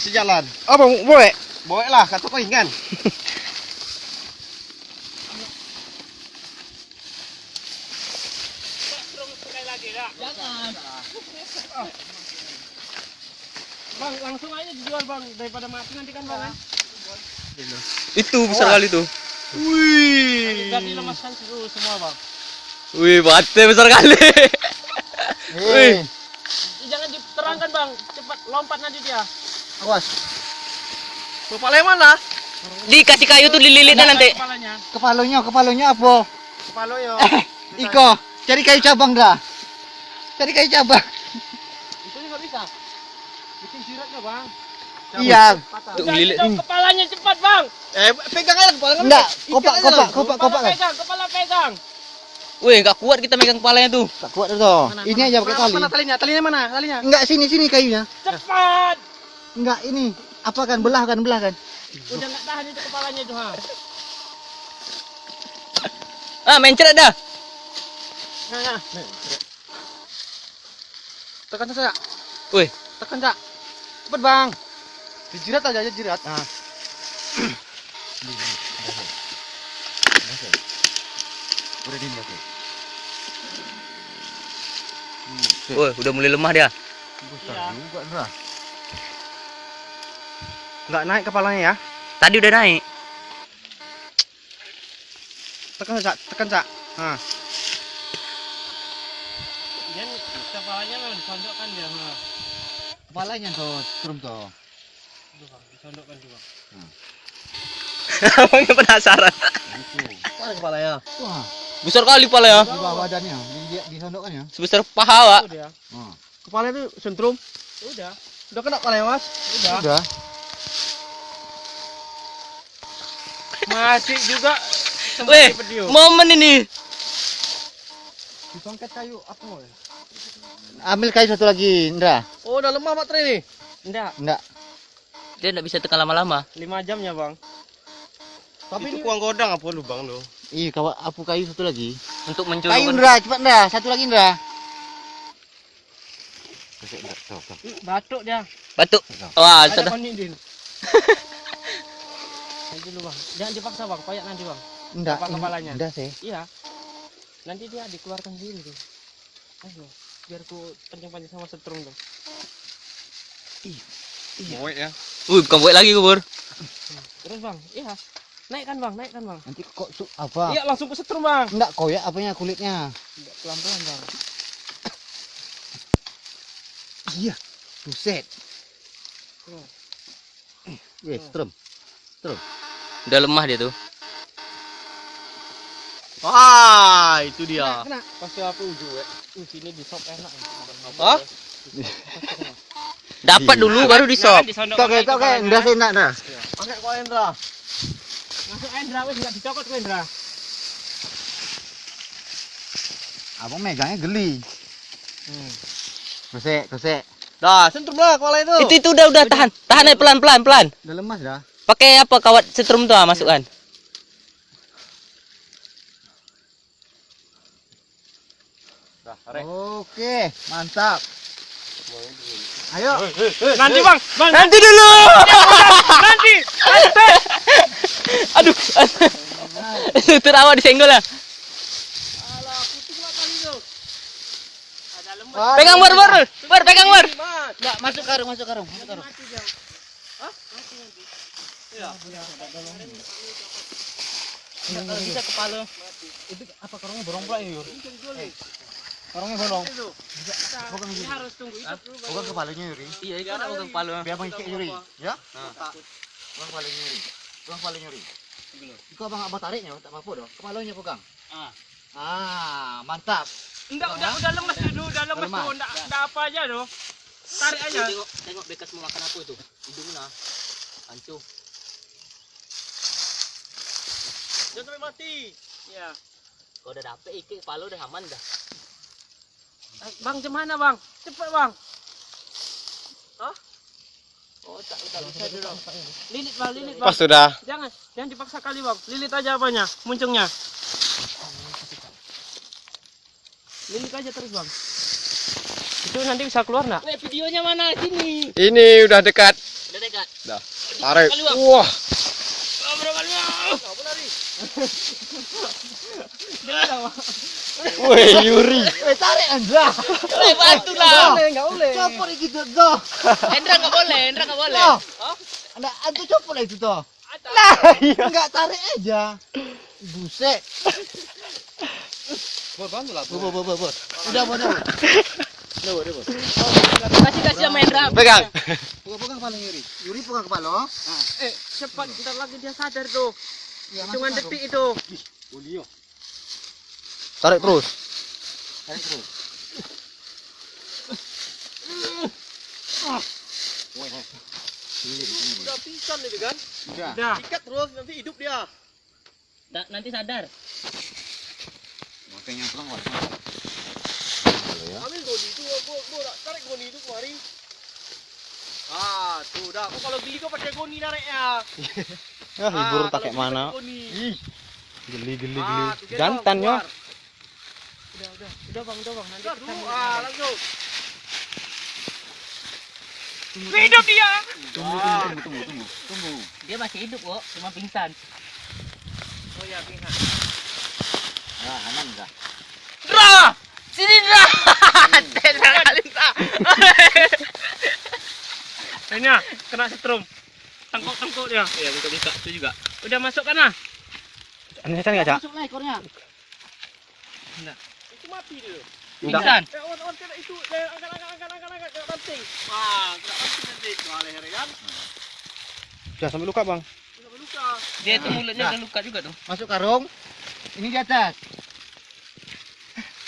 kasih jalan. Apa boleh? Boleh lah, kata kau kan. Bang, langsung aja dijual bang daripada mati nanti kan bang. Itu besar kali tuh. Wih. Ganti lemaskan semua bang. Wih, bate besar kali. Wih. Ih, Jangan diterangkan bang, cepat lompat nanti dia. Awas. Kepala mana? Dikasih kayu tuh dililitnya nanti. Kepalanya. Kepalonya apa? Kepala yo. Eh, Iko, cari kayu cabang dah. Cari kayu cabang. Itu juga bisa. Bikin siratnya bang. Iya. Patah. Tuh, Jangan lilit. kepalanya cepat bang. Eh, pegang aja kepala Enggak, kopak, kopak, kopak, Kepala kopak kan. pegang, kepala pegang. Wih, nggak kuat kita megang kepalanya tuh. Tak kuat dah. Ini aja pakai tali. Mana talinya? Talinya mana? Talinya. Enggak sini sini kayunya. Cepat. Enggak ini. Apa kan belah kan belah kan? Udah nggak tahan itu kepalanya itu ha. Ah, mencret dah. Nah, nah. Tekan saja. Wih, Tekan cak. Cepet bang. Dijirat aja aja jirat. Nah. Udah aku. wih, udah mulai lemah dia. Besar Iya. juga. Nggak naik kepalanya ya. Tadi udah naik. Tekan cak. Tekan cak. Nah. Dia kepalanya memang disondokkan dia. Ha. Kepalanya tuh, strum tuh. Bang, disondokkan juga. Abangnya penasaran. Itu. Mana kepalanya? Wah, Besar kali kepalanya. di bawah badannya, di di, disondokkan ya. Sebesar paha, Pak. Itu dia. Oh. Kepalanya itu sentrum. Udah. Udah kena kepalanya mas? Udah. Udah. Masih juga. Weh, momen ini. Disongket kayu apa? woy? Ambil kayu satu lagi, Indra. Oh, udah lemah baterai nih. Enggak, Enggak. Dia nggak bisa tekan lama-lama. 5 jamnya, Bang. Tapi itu ini kuang godang apa lu bang lu? Iya, kawan apu kayu satu lagi. Untuk Kayu mencuri. Indra, cepat Indra, satu lagi Indra. batuk dia. Batuk. Wah, sudah. dulu, Bang. Jangan dipaksa, Bang. Koyak nanti, Bang. Enggak. Apa kepalanya? Enggak sih. Iya. Nanti dia dikeluarkan sendiri tuh. Ayo, biar ku pancing-pancing sama setrum tuh. Moe ya. Wih, bukan buat lagi kubur. Terus, Bang. Iya. Naikkan, Bang. Naikkan, Bang. Nanti kok su apa? Iya, langsung ke setrum, Bang. Enggak koyak apanya kulitnya. Pelan-pelan, Bang. Iya. Buset. Tuh. Weh, strum. Udah lemah dia tuh. Wah, itu dia. Kena, kena. Pasti aku uju, ya. Uh, sini di sop enak. Hah? Dapat Iya. dulu baru di kayak Indra sih enggak dah. Pakai kau Endra. Masuk Endra, wes nggak dicokot ku Endra. Abang megangnya geli. Hmm. Gosek. Dah, sentrum lah kepala itu. Itu itu udah udah tahan. Tahan aja pelan pelan pelan. Udah lemas dah. Pakai apa kawat setrum tuh ah, masukkan. Oke, mantap. Ayo. Nanti bang, bang. Nanti dulu. Nanti. Aduh. Lutut awak disenggol lah. Alah, putih lah kali itu. Ada lemah. Ah, Pegang bar bar. Bar pegang bar. Enggak, masuk karung, masuk karung, masuk karung. Hah? Nanti. Iya. Kalau bisa kepala. Itu apa karungnya bolong pula ya, Yur? Karungnya bolong. Bukan Ini harus tunggu itu dulu. Bukan kepalanya, Yuri. Iya, itu ada pegang kepala. Biar Bang Yuri. Ya? Bukan kepalanya Yuri. Bukan kepalanya Yuri. Itu abang abang tariknya, tak apa-apa doh. Kepalanya pegang. Ah. Ah, mantap. Enggak, udah udah lemas dulu, udah lemas Lemas. tuh, enggak enggak apa aja doh. Tarik aja. Tengok tengok bekas mau makan apa itu. Hidungnya. Hancur. Jangan sampai mati. Iya. Kalau udah dapet ikan kepala udah aman dah. Eh, Bang, gimana bang? Cepet bang. Hah? Oh, tak, tak bisa dulu. Lilit bang, lilit bang. Pas sudah. Jangan, jangan dipaksa kali bang. Lilit aja apanya, muncungnya. Lilit aja terus bang. Itu nanti bisa keluar nak? Weh, videonya mana? Sini. Ini udah dekat. Udah dekat. Dah. Tarik. Wah. Oh, berapa kali, Bang? Woi, Yuri. Eh tarik Andra. Eh, bantu lah. enggak boleh. Copot gitu tuh. Endra nggak boleh, Endra nggak boleh. Loh. Anda antu copot lah itu tuh. Nah, iya. Enggak tarik aja. Buset. Bor, bantu lah. Bor, bor, bor, bor. Udah, bor, udah. Udah, bor, bor. Kasih kasih sama Endra. Pegang. Pegang kepala Yuri. Yuri pegang kepala. Eh, cepat. Ntar lagi dia sadar tuh. Ya, Hitungan masuk, detik itu. Tarik terus. Tarik terus. Udah pingsan itu kan? Udah. Ikat terus nanti hidup dia. Da- nanti sadar. Makanya pulang, woi. Ambil goni itu, gua gua tarik goni itu kemari. Ah, tuh dah. Kok kalau geli kok pakai goni nariknya. Ya, hibur Ah, pakai mana? goni. Geli geli Ah, tuh, gendong, Jantan yo. keluar. Udah, udah. Udah, Bang, udah, Bang. Nanti Udah kita dulu. Ah, langsung. Hidup dia. Tunggu, tunggu, tunggu, tunggu. Tunggu. Dia masih hidup kok, cuma pingsan. Oh ya, pingsan. Nah, aman enggak? Dra! Sini Dra! Endra ah, kena setrum. Tengkok-tengkok dia. Iya, buka-buka itu juga. Udah masuk kan ah? Ini kan enggak, Cak? Masuk lah ekornya. Itu mati dia. Pingsan. Eh, awan, awan, kena itu. Eh, angkat, angkat, angkat, angkat, angkat, kena ranting. Wah, kena ranting nanti. Wah, leher kan. Jangan sampai luka, Bang. Udah luka. Dia itu mulutnya udah luka juga tuh. Masuk karung. Ini di atas.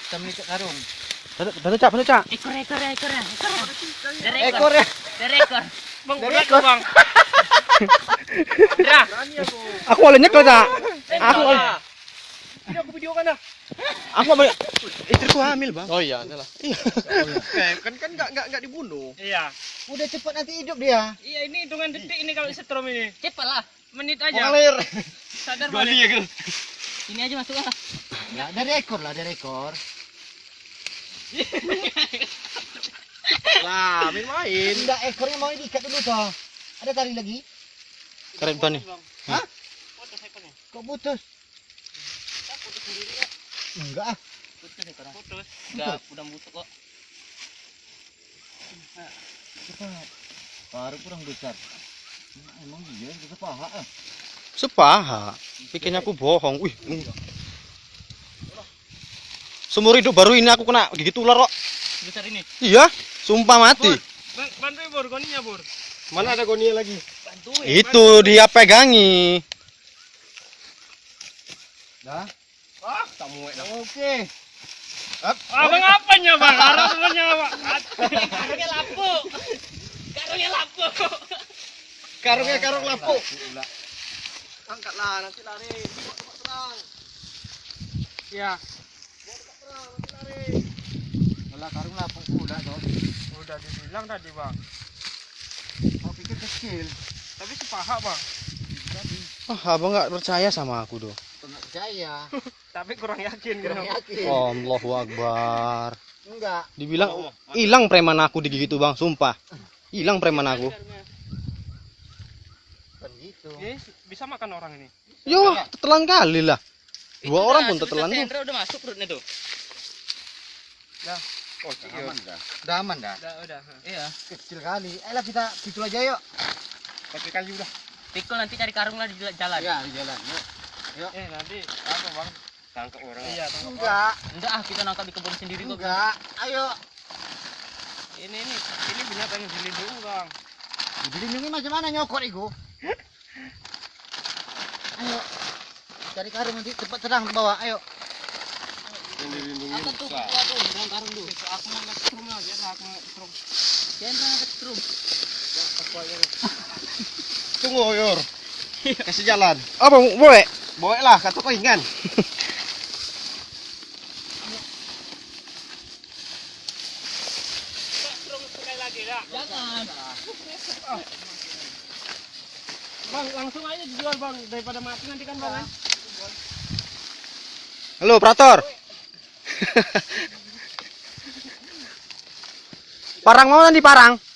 Kita menitik karung. Bantu, Cak, bantu, Cak. Ekor, ekor, ekor, ekor. Dari ekor. Ekornya. Dari ekor. Bang, Dari ekor. Bang. Dra. Berani aku. Aku boleh nyekel, Cak. Aku Endra. Ini aku videokan dah. Aku boleh. Istriku hamil, Bang. Oh iya, salah. Iya. kan kan enggak enggak enggak dibunuh. Iya. Udah cepat nanti hidup dia. Iya, ini hitungan detik ini kalau setrum ini. Cepat lah. Menit aja. Mengalir. Sadar balik. Sini aja masuk lah. Ya, dari ekor lah, dari ekor. Lah, main-main. Enggak, ekornya mau diikat dulu toh. Ada tali lagi? Keren Bang nih. Hah? Kok putus? Putus sendiri kok. Enggak ah. Putus ekornya. Putus. Udah, udah busuk kok. Cepat. Baru kurang besar. Emang dia bisa paha ah. Sepaha. Pikirnya aku bohong. Wih. Seumur hidup baru ini aku kena gigit ular kok. Besar ini. Iya, sumpah mati. Bang, bantuin Bor, goninya Bor. Mana ada gonia lagi? Bantuin. Itu dia pegangi. Dah. Ah, tak muat dah. Oke. Abang apanya bang? Harus bang. Karungnya lapuk. Karungnya lapuk. Karungnya karung lapuk. Angkatlah nanti lari. Tenang. Ya. Kalau karung lapuk pula toh. Udah dibilang tadi bang. Aku pikir kecil. Tapi sepaha bang. Oh, abang nggak percaya sama aku doh. Enggak percaya. Tapi kurang yakin Kurang gitu. yakin. Allahu Akbar. Enggak. Dibilang hilang preman aku digigit tuh bang, sumpah. Hilang preman aku. Kan gitu. Ini bisa makan orang ini. Yo, tetelan kali lah. Dua udah, orang pun sebesar tetelan tuh. Udah masuk perutnya tuh. Oh, Udah aman dah. Udah aman dah. Udah udah. Iya. Kecil kali. Ayolah kita pikul aja yuk. Tapi kali udah. Pikul nanti cari karung lah di jalan. Ya, di jalan. Yuk. Eh nanti apa bang? Tangkap orang. Iya tangkap orang. Enggak. Enggak ah, kita nangkap di kebun sendiri kok. Enggak. Ayo. Ini ini ini binatang yang dilindungi bang. Dilindungi macam mana nyokot itu? Ayo. Cari karung nanti cepat terang ke bawah. Ayo. Angkat tuh, tuh, dalam karung tuh. Aku ngangkat strum aja, aku ngangkat strum. Sandra angkat strum. Tunggu, Yor. Kasih jalan. Apa boleh? Boleh lah, kata kau ingat. Lagi. Jangan. Bang langsung aja dijual bang daripada mati nanti kan bang. Halo, operator. Parang mau nanti parang?